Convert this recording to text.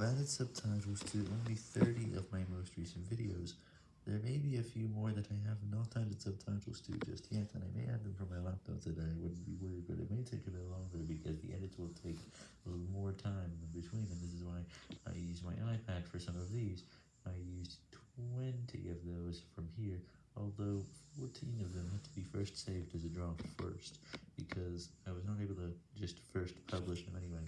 I've added subtitles to only 30 of my most recent videos. There may be a few more that I have not added subtitles to just yet, and I may add them from my laptop today, I wouldn't be worried, but it may take a bit longer because the edits will take a little more time in between, and this is why I use my iPad for some of these. I used 20 of those from here, although 14 of them had to be first saved as a draft first, because I was not able to just first publish them anyway.